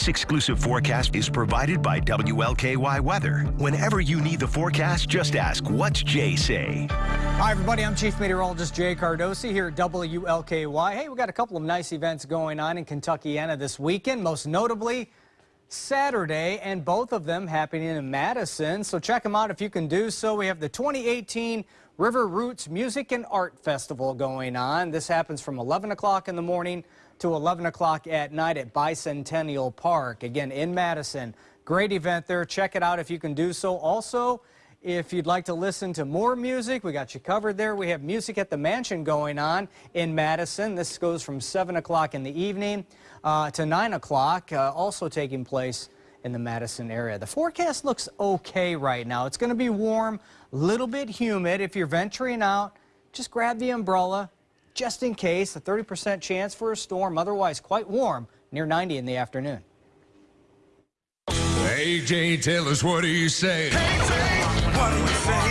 This exclusive forecast is provided by WLKY Weather. Whenever you need the forecast, just ask, what's Jay say? Hi, everybody. I'm Chief Meteorologist Jay Cardosi here at WLKY. Hey, we got a couple of nice events going on in Kentuckiana this weekend, most notably Saturday, and both of them happening in Madison. So check them out if you can do so. We have the 2018 River Roots Music and Art Festival going on. This happens from 11 o'clock in the morning to 11 o'clock at night at Bicentennial Park, again in Madison. Great event there. Check it out if you can do so. Also, if you'd like to listen to more music, we got you covered there. We have Music at the Mansion going on in Madison. This goes from 7 o'clock in the evening uh, to 9 o'clock, uh, also taking place in the Madison area. The forecast looks okay right now. It's going to be warm, a little bit humid. If you're venturing out, just grab the umbrella, just in case, a 30% chance for a storm, otherwise quite warm, near 90 in the afternoon. AJ, tell us what do you say? what do you say?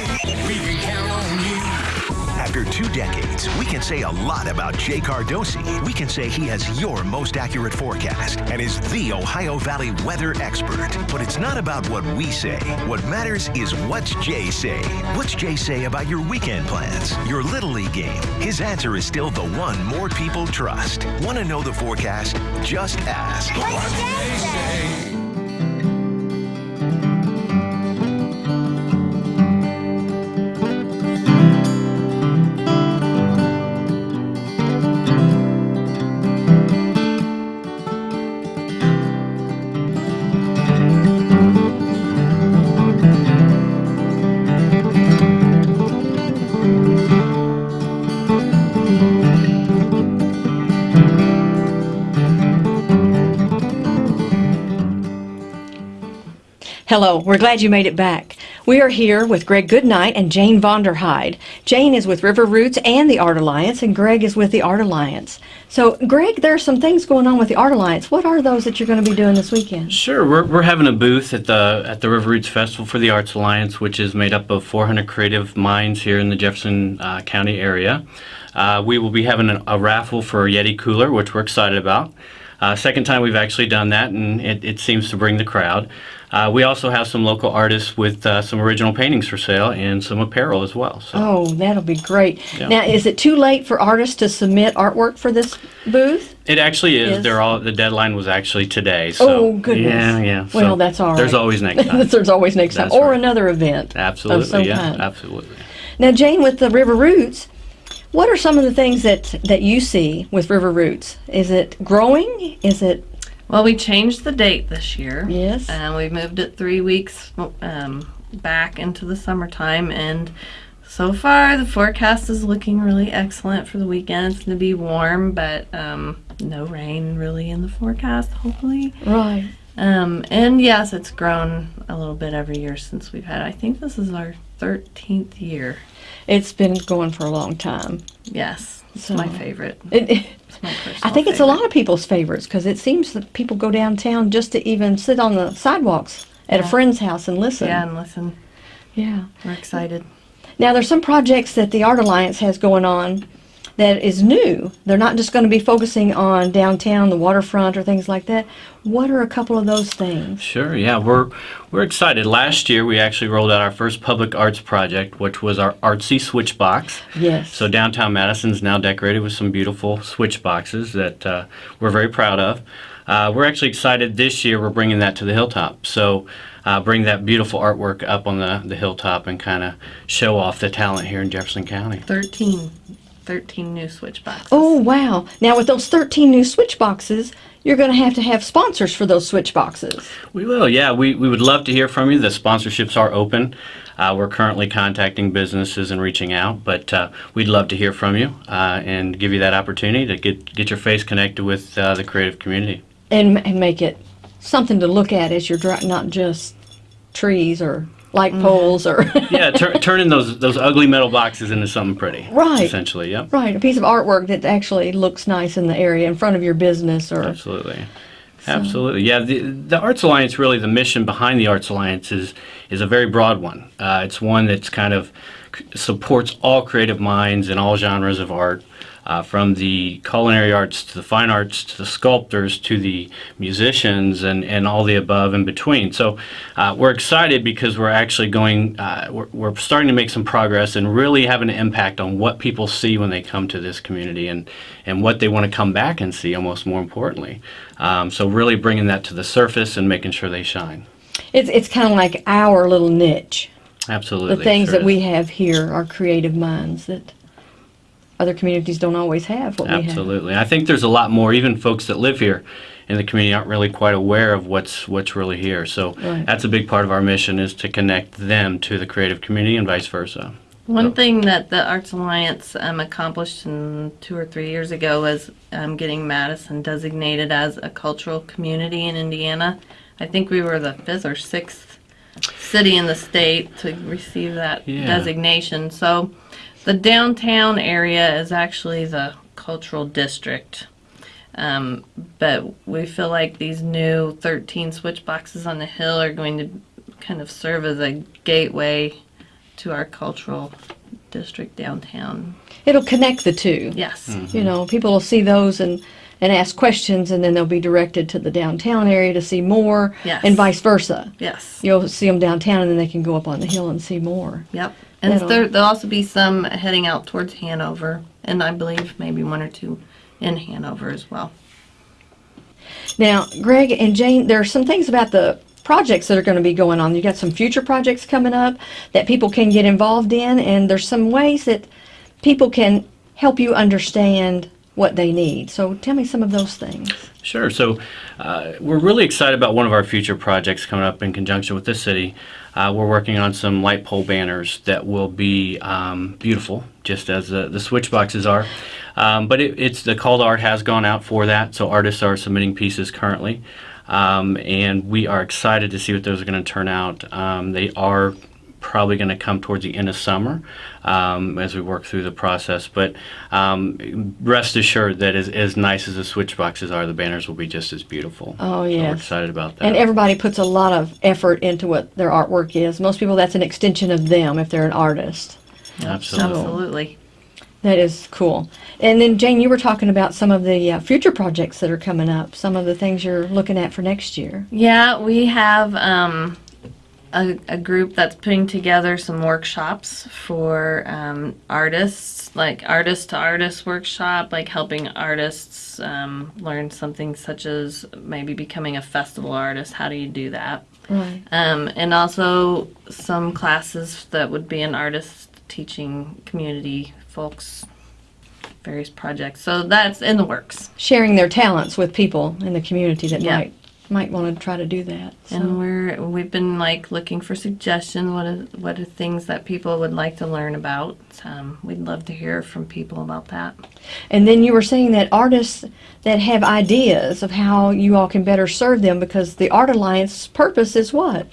After two decades, we can say a lot about Jay Cardosi. We can say he has your most accurate forecast and is the Ohio Valley weather expert. But it's not about what we say. What matters is what's Jay say. What's Jay say about your weekend plans, your Little League game? His answer is still the one more people trust. Want to know the forecast? Just ask. What's Jay say? Hello, we're glad you made it back. We are here with Greg Goodnight and Jane Vonderheide. Jane is with River Roots and the Art Alliance, and Greg is with the Art Alliance. So, Greg, there are some things going on with the Art Alliance. What are those that you're going to be doing this weekend? Sure, we're, we're having a booth at the at the River Roots Festival for the Arts Alliance, which is made up of 400 creative minds here in the Jefferson uh, County area. Uh, we will be having a, a raffle for a Yeti cooler, which we're excited about. Uh, second time we've actually done that, and it, it seems to bring the crowd. Uh, we also have some local artists with uh, some original paintings for sale and some apparel as well. So. Oh, that'll be great. Yeah. Now, is it too late for artists to submit artwork for this booth? It actually is. Is? They're all the deadline was actually today. So oh, goodness. Yeah, yeah. Well, So that's all right. There's always next time. There's always next time. That's Or right. another event. absolutely, yeah, kind. absolutely. Now, Jane, with the River Roots, what are some of the things that, that you see with River Roots? Is it growing? Is it, Well, we changed the date this year. yes? And we moved it three weeks um, back into the summertime. And so far, the forecast is looking really excellent for the weekend. It's going to be warm, but um, no rain really in the forecast, hopefully. right. Um, and yes, it's grown a little bit every year since we've had. I think this is our 13th year. It's been going for a long time. Yes, it's So- my favorite. It, it- It's my personal I think it's a lot of people's favorites because it seems that people go downtown just to even sit on the sidewalks at a friend's house and listen. Yeah, and listen, Yeah. we're excited. Now, there's some projects that the Art Alliance has going on that is new. They're not just going to be focusing on downtown, the waterfront, or things like that. What are a couple of those things? Sure, yeah, we're we're excited. Last year, we actually rolled out our first public arts project, which was our artsy switch box. Yes. So downtown Madison is now decorated with some beautiful switch boxes that uh, we're very proud of. Uh, we're actually excited this year. We're bringing that to the hilltop. So. Uh, bring that beautiful artwork up on the, the hilltop and kind of show off the talent here in Jefferson County. 13, 13 new switch boxes. Oh, wow. Now, with those 13 new switch boxes, you're going to have to have sponsors for those switch boxes. We will, yeah. We, we would love to hear from you. The sponsorships are open. Uh, we're currently contacting businesses and reaching out, but uh, we'd love to hear from you uh, and give you that opportunity to get, get your face connected with uh, the creative community. and, and make it something to look at as you're driving, not just trees or light poles or Yeah, tur- turning those those ugly metal boxes into something pretty. Right. Essentially, yep. right a piece of artwork that actually looks nice in the area in front of your business or Absolutely. Absolutely. Yeah, the, the Arts Alliance, really, the mission behind the Arts Alliance is, is a very broad one. Uh, it's one that's kind of supports all creative minds and all genres of art. Uh, from the culinary arts to the fine arts to the sculptors to the musicians and, and all the above in between. So uh, we're excited because we're actually going, uh, we're, we're starting to make some progress and really having an impact on what people see when they come to this community and, and what they want to come back and see, almost more importantly. Um, so really bringing that to the surface and making sure they shine. It's it's kind of like our little niche. Absolutely. The things sure that we have here are creative minds that other communities don't always have. What we have. Absolutely. I think there's a lot more. Even folks that live here in the community aren't really quite aware of what's what's really here. So Right. that's a big part of our mission is to connect them to the creative community and vice versa. One thing that the Arts Alliance um, accomplished in two or three years ago was um, getting Madison designated as a cultural community in Indiana. I think we were the fifth or sixth city in the state to receive that Yeah. designation. So the downtown area is actually the cultural district. Um, but we feel like these new 13 switch boxes on the hill are going to kind of serve as a gateway to our cultural district downtown. It'll connect the two. Yes. You know, people will see those and and ask questions, and then they'll be directed to the downtown area to see more, Yes. and vice versa. Yes. You'll see them downtown, and then they can go up on the hill and see more. Yep. And That'll- there, there'll also be some heading out towards Hanover, and I believe maybe one or two in Hanover as well. Now, Greg and Jane, there are some things about the projects that are going to be going on. You've got some future projects coming up that people can get involved in, and there's some ways that people can help you understand what they need. So tell me some of those things. Sure. So uh, we're really excited about one of our future projects coming up in conjunction with the city. Uh, we're working on some light pole banners that will be um, beautiful, just as the, the switch boxes are. Um, but it, it's the call to art has gone out for that, so artists are submitting pieces currently, um, and we are excited to see what those are going to turn out. Um, they are probably going to come towards the end of summer um, as we work through the process. But um, rest assured that as, as nice as the switch boxes are, the banners will be just as beautiful. Oh, So we're excited about that. And everybody puts a lot of effort into what their artwork is. Most people, that's an extension of them if they're an artist. Absolutely. Absolutely. That is cool. And then, Jane, you were talking about some of the uh, future projects that are coming up, some of the things you're looking at for next year. Yeah, we have um, a, a group that's putting together some workshops for um, artists, like artist to artist workshop, like helping artists um, learn something such as maybe becoming a festival artist. How do you do that? Right. Um, and also some classes that would be an artist teaching community folks various projects. So that's in the works. Sharing their talents with people in the community that Yeah. might might want to try to do that. So. And we're we've been like looking for suggestions. What are what are things that people would like to learn about? Um, we'd love to hear from people about that. And then you were saying that artists that have ideas of how you all can better serve them because the Art Alliance purpose is what?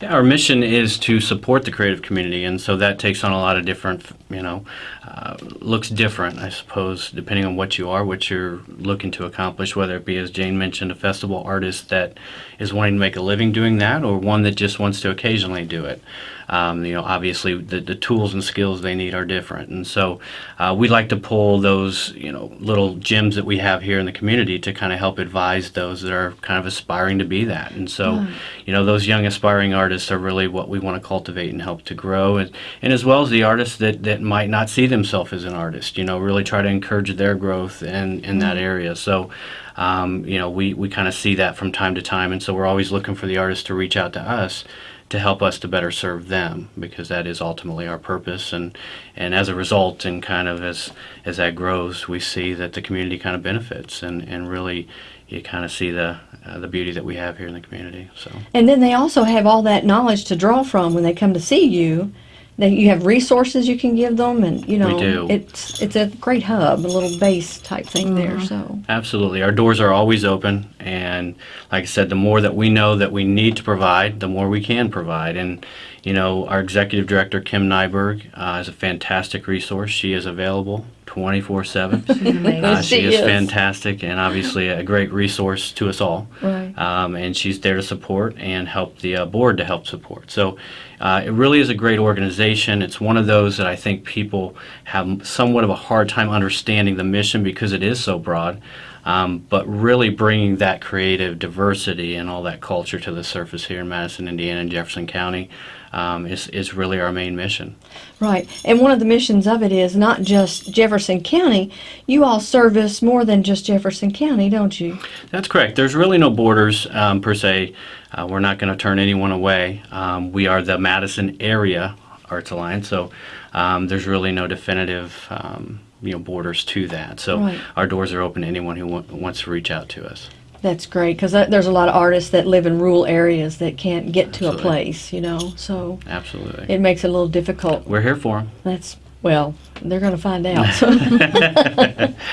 Yeah, our mission is to support the creative community, and so that takes on a lot of different, you know, uh, looks different, I suppose, depending on what you are, what you're looking to accomplish, whether it be, as Jane mentioned, a festival artist that is wanting to make a living doing that, or one that just wants to occasionally do it. Um, you know, obviously the, the tools and skills they need are different, and so uh, we like to pull those, you know, little gems that we have here in the community to kind of help advise those that are kind of aspiring to be that. And so, you know, those young aspiring artists are really what we want to cultivate and help to grow, and, and as well as the artists that, that might not see themselves as an artist, you know, really try to encourage their growth in, in that area. So, um, you know, we, we kind of see that from time to time, and so we're always looking for the artists to reach out to us to help us to better serve them because that is ultimately our purpose. And and as a result and kind of as as that grows we see that the community kind of benefits and and really you kind of see the uh, the beauty that we have here in the community so And then they also have all that knowledge to draw from when they come to see you. That you have resources you can give them, and you know do. it's it's a great hub, a little base type thing there. So Absolutely. Our doors are always open. And like I said, the more that we know that we need to provide, the more we can provide. And, you know, our executive director, Kim Nyberg, uh, is a fantastic resource. She is available 24/7. Uh, she, She is, is. fantastic and obviously a great resource to us all. Right. Um, and she's there to support and help the uh, board to help support. So uh, it really is a great organization. It's one of those that I think people have somewhat of a hard time understanding the mission because it is so broad. Um, but really bringing that creative diversity and all that culture to the surface here in Madison, Indiana, and Jefferson County um, is, is really our main mission. Right. And one of the missions of it is not just Jefferson County. You all service more than just Jefferson County, don't you? That's correct. There's really no borders um, per se. Uh, we're not going to turn anyone away. Um, we are the Madison Area Arts Alliance, so um, there's really no definitive um, you know borders to that. So Right. our doors are open to anyone who wa- wants to reach out to us. That's great because there's a lot of artists that live in rural areas that can't get to a place, you know. So Absolutely. it makes it a little difficult. we're here for them. That's well, they're going to find out.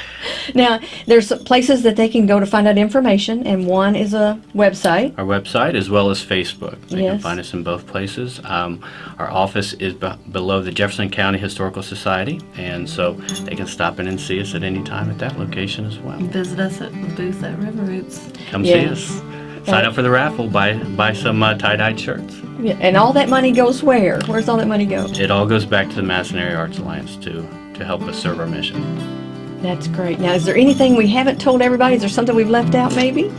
Now, there's places that they can go to find out information, and one is a website. Our website as well as Facebook. They can find us in both places. Um, our office is be- below the Jefferson County Historical Society, and so they can stop in and see us at any time at that location as well. Visit us at the booth at River Roots. Come Yes. see us. Sign up for the raffle. Buy buy some uh, tie-dyed shirts. Yeah, And all that money goes where? Where's all that money go? It all goes back to the Madison Area Arts Alliance to to help us serve our mission. That's great. Now, is there anything we haven't told everybody? Is there something we've left out, maybe?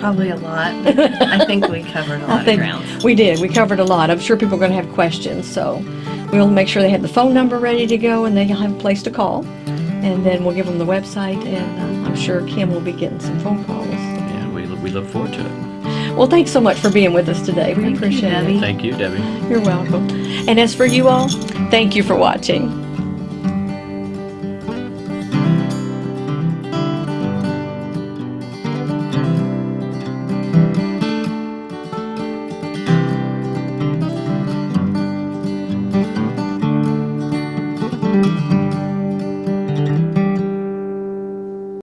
Probably a lot. I think we covered a lot I think of ground. we did. We covered a lot. I'm sure people are going to have questions, so we'll make sure they have the phone number ready to go and they'll have a place to call. And then we'll give them the website, and uh, I'm sure Kim will be getting some phone calls. Yeah, we we look forward to it. Well, thanks so much for being with us today. We Thank appreciate Debbie. it. Thank you, Debbie. You're welcome. And as for you all, thank you for watching.